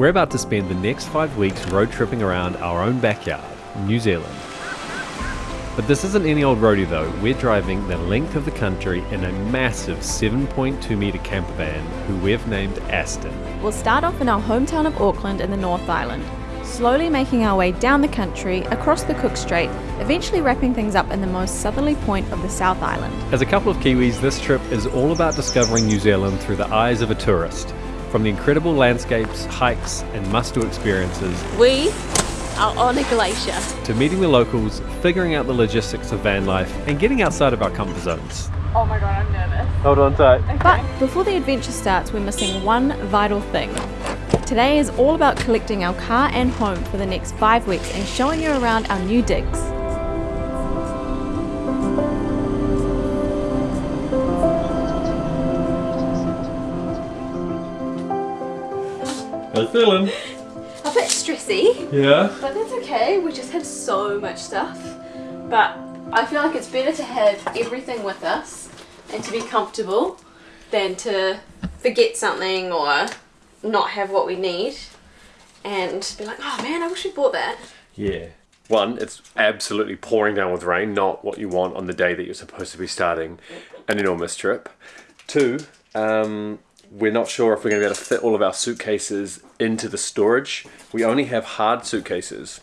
We're about to spend the next five weeks road tripping around our own backyard, New Zealand. But this isn't any old roadie though, we're driving the length of the country in a massive 7.2 metre camper van who we've named Aston. We'll start off in our hometown of Auckland in the North Island, slowly making our way down the country, across the Cook Strait, eventually wrapping things up in the most southerly point of the South Island. As a couple of Kiwis, this trip is all about discovering New Zealand through the eyes of a tourist. From the incredible landscapes, hikes, and must do experiences, We are on a glacier. to meeting the locals, figuring out the logistics of van life, and getting outside of our comfort zones. Oh my god, I'm nervous. Hold on tight. But before the adventure starts, we're missing one vital thing. Today is all about collecting our car and home for the next five weeks and showing you around our new digs. How you feeling? A bit stressy, Yeah. but that's okay. We just had so much stuff. But I feel like it's better to have everything with us and to be comfortable than to forget something or not have what we need and be like, oh man, I wish we bought that. Yeah. One, it's absolutely pouring down with rain, not what you want on the day that you're supposed to be starting an enormous trip. Two, um, we're not sure if we're going to be able to fit all of our suitcases into the storage. We only have hard suitcases,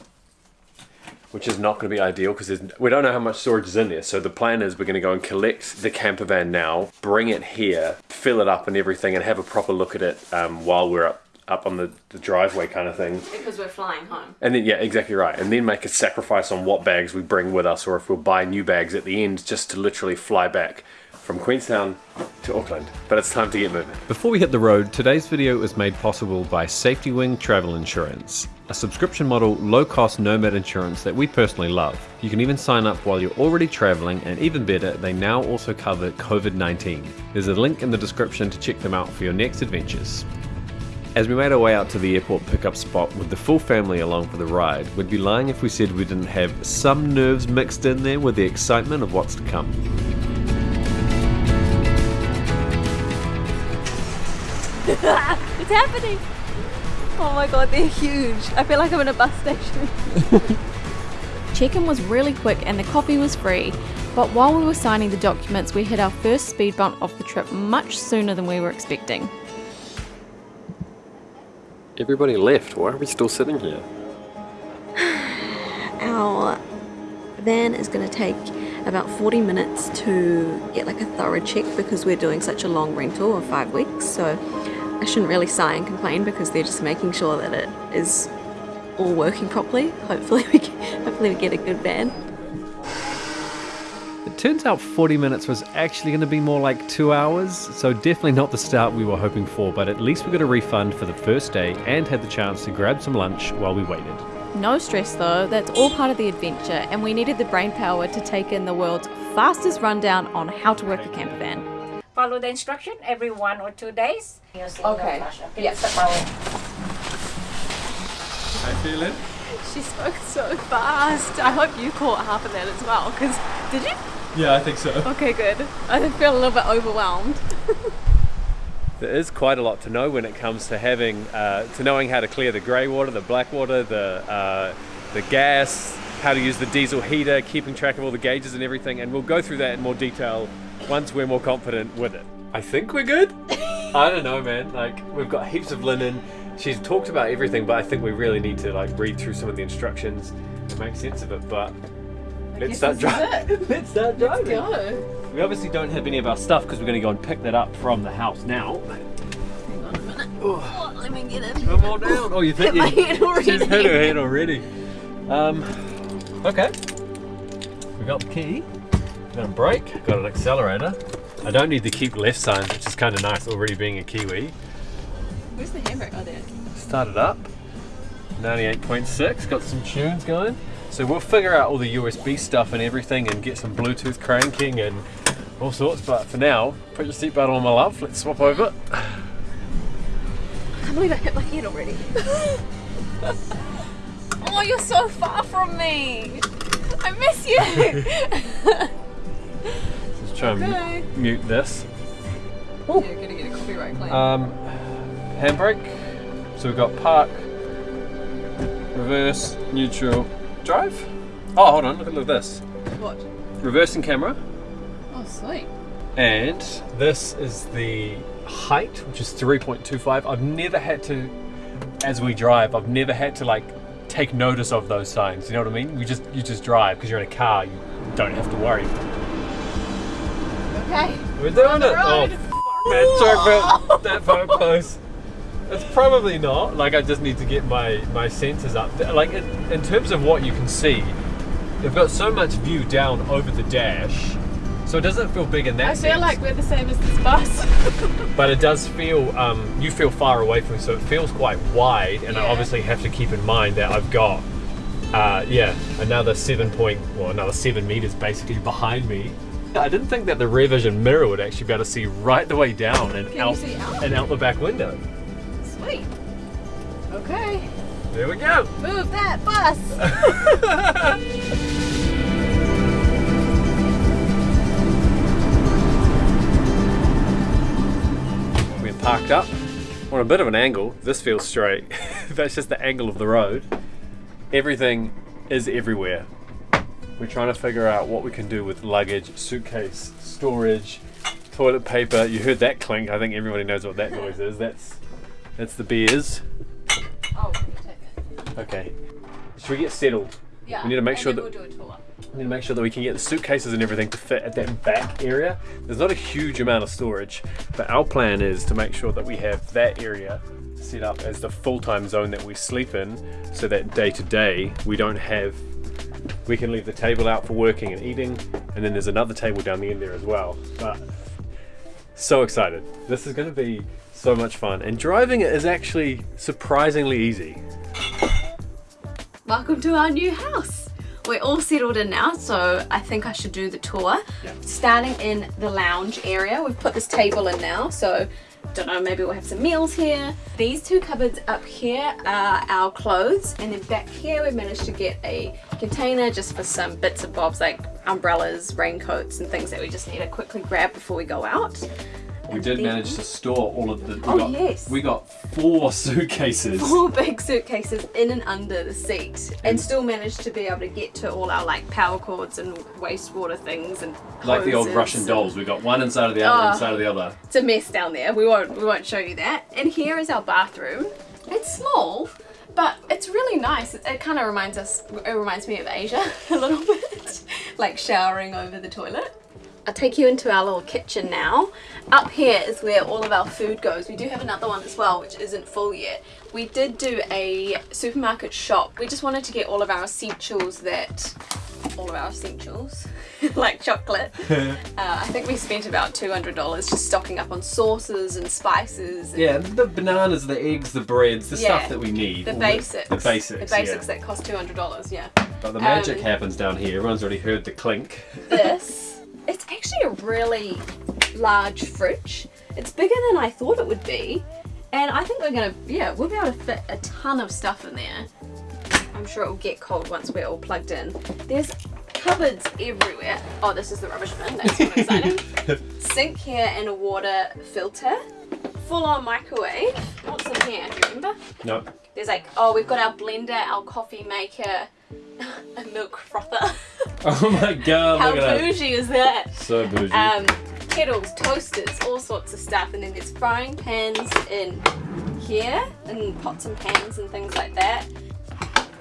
which is not going to be ideal because we don't know how much storage is in there. So the plan is we're going to go and collect the camper van now, bring it here, fill it up and everything, and have a proper look at it um, while we're up up on the, the driveway kind of thing. Because we're flying home. And then, yeah, exactly right. And then make a sacrifice on what bags we bring with us, or if we'll buy new bags at the end just to literally fly back from Queenstown to Auckland. But it's time to get moving. Before we hit the road, today's video is made possible by SafetyWing Travel Insurance, a subscription model, low cost nomad insurance that we personally love. You can even sign up while you're already traveling, and even better, they now also cover COVID 19. There's a link in the description to check them out for your next adventures. As we made our way out to the airport pickup spot with the full family along for the ride, we'd be lying if we said we didn't have some nerves mixed in there with the excitement of what's to come. It's happening! Oh my god, they're huge. I feel like I'm in a bus station. Check-in was really quick and the coffee was free, but while we were signing the documents, we hit our first speed bump of the trip much sooner than we were expecting. Everybody left. Why are we still sitting here? Our van is going to take about 40 minutes to get like a thorough check because we're doing such a long rental of five weeks. So I shouldn't really sigh and complain because they're just making sure that it is all working properly. Hopefully we get, hopefully we get a good van. It turns out 40 minutes was actually going to be more like two hours, so definitely not the start we were hoping for, but at least we got a refund for the first day and had the chance to grab some lunch while we waited. No stress though, that's all part of the adventure, and we needed the brain power to take in the world's fastest rundown on how to work a camper van. Follow the instruction every one or two days. Okay. Yeah. How you feeling? She spoke so fast. I hope you caught half of that as well. Cause did you? Yeah, I think so. Okay, good. I feel a little bit overwhelmed. There is quite a lot to know when it comes to having, uh, to knowing how to clear the grey water, the black water, the, uh, the gas, how to use the diesel heater, keeping track of all the gauges and everything, and we'll go through that in more detail once we're more confident with it. I think we're good. I don't know, man. Like we've got heaps of linen. She's talked about everything, but I think we really need to like read through some of the instructions and make sense of it. But let's start driving. let's start driving. Go. We obviously don't have any of our stuff because we're going to go and pick that up from the house now. Hang on a minute. Oh, let me get in. Come on down. Oh, you think Hit my you- head already. She's hit her head already. Um, okay. We got the key. Got a brake. Got an accelerator. I don't need the keep left sign, which is kind of nice already being a Kiwi. Where's the handbrake? Oh, there. Start it up. 98.6. Got some tunes going. So we'll figure out all the USB stuff and everything and get some Bluetooth cranking and all sorts. But for now, put your seatbelt on, my love. Let's swap over. I can't believe I hit my head already. oh, you're so far from me. I miss you. Try and mute this. You're gonna get a copyright claim. Um, handbrake. So we've got park, reverse, neutral, drive. Oh, hold on, look at, look at this. What? Reversing camera. Oh, sweet. And this is the height, which is 3.25. I've never had to, as we drive, I've never had to like take notice of those signs. You know what I mean? You just you just drive because you're in a car. You don't have to worry. Okay. We're doing it. road. Oh, man, sorry about that. It's probably not. Like I just need to get my my senses up. Like in, in terms of what you can see, they've got so much view down over the dash, so it doesn't feel big in that I sense. feel like we're the same as this bus. but it does feel um, you feel far away from it, so it feels quite wide. And I obviously have to keep in mind that I've got uh, yeah another seven point well another seven meters basically behind me. I didn't think that the rear vision mirror would actually be able to see right the way down and you out out? and out the back window. Sweet. Okay. There we go. Move that bus. We're parked up on a bit of an angle. This feels straight. That's just the angle of the road. Everything is everywhere. We're trying to figure out what we can do with luggage, suitcase, storage, toilet paper. You heard that clink. I think everybody knows what that noise is. That's that's the beers. Oh. Okay. Should we get settled? Yeah. We need to make sure that- we'll do a tour. We need to make sure that we can get the suitcases and everything to fit at that back area. There's not a huge amount of storage, but our plan is to make sure that we have that area set up as the full-time zone that we sleep in so that day to day we don't have we can leave the table out for working and eating and then there's another table down the end there as well but so excited this is going to be so much fun and driving it is actually surprisingly easy Welcome to our new house. We're all settled in now, so I think I should do the tour. Yeah. Starting in the lounge area, we've put this table in now, so don't know, maybe we'll have some meals here. These two cupboards up here are our clothes, and then back here we've managed to get a container just for some bits and bobs like umbrellas, raincoats, and things that we just need to quickly grab before we go out. We did manage to store all of the we Oh, got, yes. we got four suitcases four big suitcases in and under the seat and still managed to be able to get to all our like power cords and wastewater things and like the old Russian dolls. We got one inside of the other, Oh. inside of the other. It's a mess down there. We won't we won't show you that. And here is our bathroom. It's small, but it's really nice. It, it kind of reminds us. It reminds me of Asia a little bit, like showering over the toilet. I'll take you into our little kitchen now. Up here is where all of our food goes. We do have another one as well, which isn't full yet. We did do a supermarket shop. We just wanted to get all of our essentials that, all of our essentials, like chocolate. uh, I think we spent about $200 just stocking up on sauces and spices. And Yeah, the bananas, the eggs, the breads, the Yeah, stuff that we need. The basics. The basics. The basics yeah. that cost $200, yeah. But the magic um, happens down here. Everyone's already heard the clink. this. It's actually a really large fridge. It's bigger than I thought it would be. And I think we're gonna, yeah, we'll be able to fit a ton of stuff in there. I'm sure it will get cold once we're all plugged in. There's cupboards everywhere. Oh, this is the rubbish bin. That's not exciting. Sink here and a water filter. Full on microwave. What's in here? Do you remember? No. There's like, oh, we've got our blender, our coffee maker, a milk frother. Oh my god, How look at that. bougie is that? So bougie. Um, kettles, toasters, all sorts of stuff, and then there's frying pans in here, and pots and pans and things like that.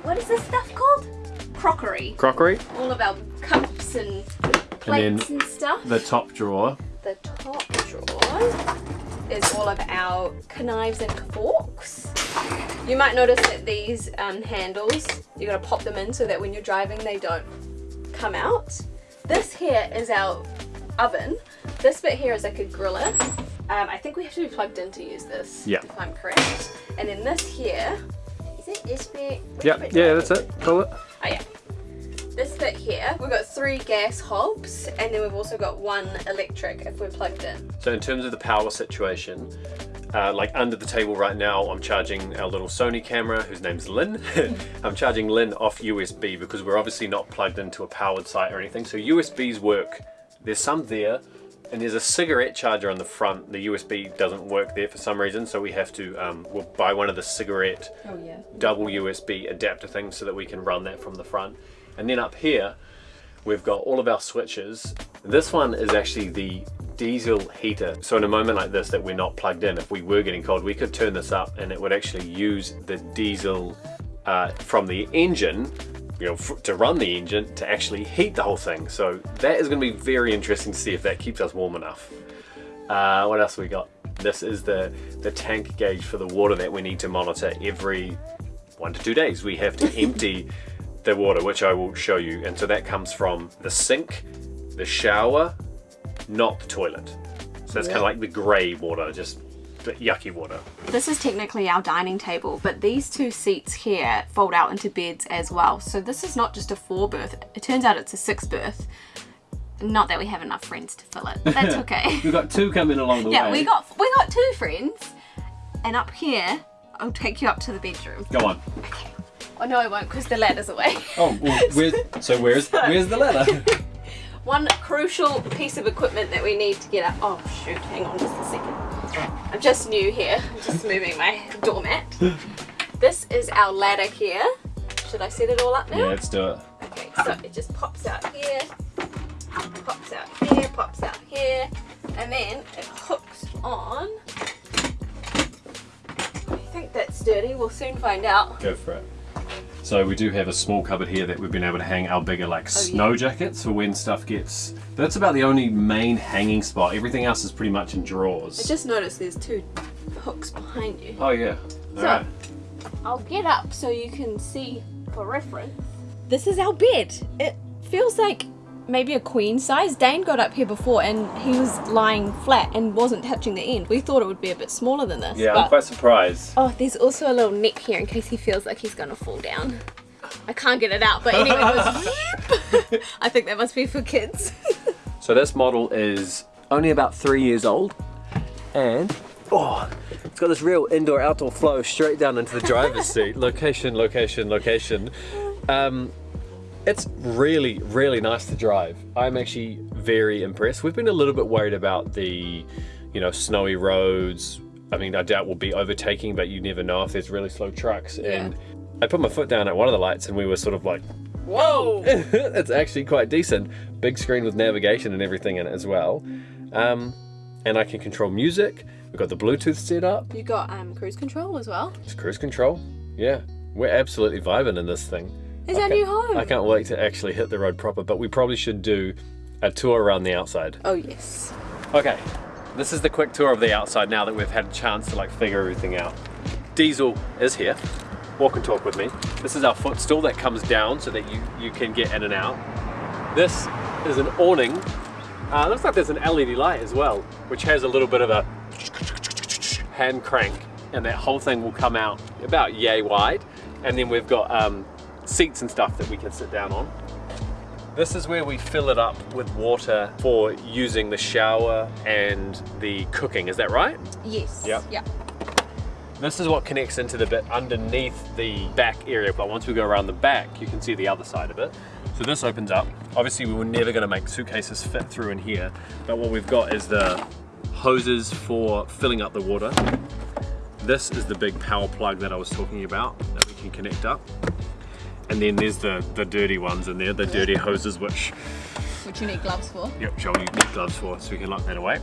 What is this stuff called? Crockery. Crockery. All of our cups and And plates then and, stuff. the top drawer. the top drawer is all of our knives and forks. You might notice that these um, handles, you gotta pop them in so that when you're driving they don't come out. This here is our oven. This bit here is like a griller. Um, I think we have to be plugged in to use this, Yeah. if I'm correct. And then this here, is it this bit? Which Yeah, yeah, that's it. Call it. Oh yeah. This bit here, we've got three gas hobs, and then we've also got one electric if we're plugged in. So in terms of the power situation, uh, like under the table right now, I'm charging our little Sony camera, whose name's Lynn. I'm charging Lynn off USB because we're obviously not plugged into a powered site or anything. So USBs work. There's some there, And there's a cigarette charger on the front. The USB doesn't work there for some reason, so we have to um, we'll buy one of the cigarette Oh yeah. double USB adapter things so that we can run that from the front. And then up here, we've got all of our switches. This one is actually the diesel heater. So in a moment like this that we're not plugged in, if we were getting cold, we could turn this up and it would actually use the diesel uh, from the engine you know, to run the engine to actually heat the whole thing. So that is going to be very interesting to see if that keeps us warm enough. Uh, what else we got? This is the, the tank gauge for the water that we need to monitor every one to two days. We have to empty the water, which I will show you. And so that comes from the sink, the shower, not the toilet. So that's kind of like the grey water, just the yucky water. This is technically our dining table, but these two seats here fold out into beds as well. So this is not just a four berth. It turns out it's a six berth. Not that we have enough friends to fill it, but that's okay. We've got two coming along the way. yeah, we got we got two friends, and up here, I'll take you up to the bedroom. Go on. Okay. Oh no, I won't, because the ladder's away. Oh, well, where's, so where's where's the ladder? One crucial piece of equipment that we need to get up. Oh shoot, hang on just a second. I'm just new here. I'm just moving my doormat. This is our ladder here. Should I set it all up now? yeah, let's do it. Okay, so it just pops out here, pops out here, pops out here, and then it hooks on. I think that's sturdy. We'll soon find out. Go for it. So we do have a small cupboard here that we've been able to hang our bigger like Oh, snow jackets for when stuff gets. That's about the only main hanging spot. Everything else is pretty much in drawers. I just noticed there's two hooks behind you. Oh yeah. So- Alright. I'll get up so you can see for reference. This is our bed. It feels like maybe a queen size. Dane got up here before and he was lying flat and wasn't touching the end. We thought it would be a bit smaller than this. Yeah, but- I'm quite surprised. Oh, there's also a little neck here in case he feels like he's gonna fall down. I can't get it out, but anyway, it goes I think that must be for kids. So this model is only about three years old, and oh, it's got this real indoor-outdoor flow straight down into the driver's seat. Location, location, location. Um, it's really, really nice to drive. I'm actually very impressed. We've been a little bit worried about the, you know, snowy roads. I mean, I doubt we'll be overtaking, but you never know if there's really slow trucks. And I put my foot down at one of the lights, and we were sort of like, Whoa! it's actually quite decent. Big screen with navigation and everything in it as well. Um, and I can control music. We've got the Bluetooth set up. You got um, cruise control as well. It's cruise control. Yeah, we're absolutely vibing in this thing. Is I our can't- new home? I can't wait to actually hit the road proper, but we probably should do a tour around the outside. Oh yes. Okay, this is the quick tour of the outside now that we've had a chance to like figure everything out. Diesel is here. Walk and talk with me. This is our footstool that comes down so that you, you can get in and out. This is an awning. Uh, looks like there's an LED light as well, which has a little bit of a hand crank, and that whole thing will come out about yay wide. And then we've got um, seats and stuff that we can sit down on. This is where we fill it up with water for using the shower and the cooking, is that right? Yes. Yep. Yeah. This is what connects into the bit underneath the back area, but once we go around the back, you can see the other side of it. So this opens up. Obviously, we were never gonna make suitcases fit through in here, but what we've got is the hoses for filling up the water. This is the big power plug that I was talking about that we can connect up. And then there's the, the dirty ones in there, the dirty hoses, which Which you need gloves for. Yep, Joel, you need gloves for, so we can lock that away.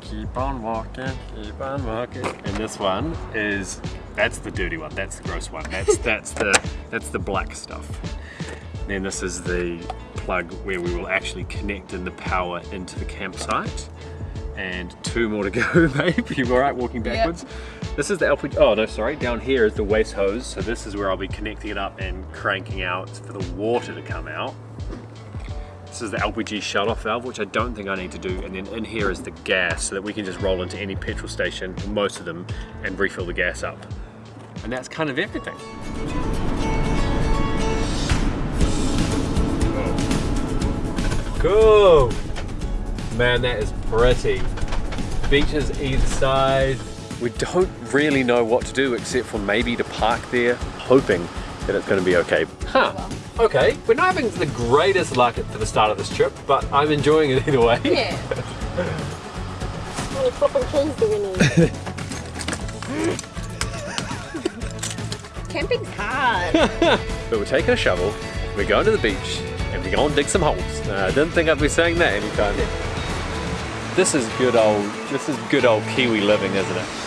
Keep on walking, keep on walking. And this one is, that's the dirty one, that's the gross one. That's that's the that's the black stuff. Then this is the plug where we will actually connect in the power into the campsite. And two more to go, babe. You all right walking backwards? This is the LPG, oh no, sorry. Down here is the waste hose. So this is where I'll be connecting it up and cranking out for the water to come out. This is the LPG shut-off valve, which I don't think I need to do. And then in here is the gas, so that we can just roll into any petrol station, most of them, and refill the gas up. And that's kind of everything. Cool! Man, that is pretty. Beaches either side. We don't really know what to do except for maybe to park there, hoping that it's gonna be okay. Huh, okay. We're not having the greatest luck for the start of this trip, but I'm enjoying it either way. Yeah. Camping's hard. but we're taking a shovel, we're going to the beach, and we're going to dig some holes. Uh, I didn't think I'd be saying that anytime. This is good old, this is good old Kiwi living, isn't it?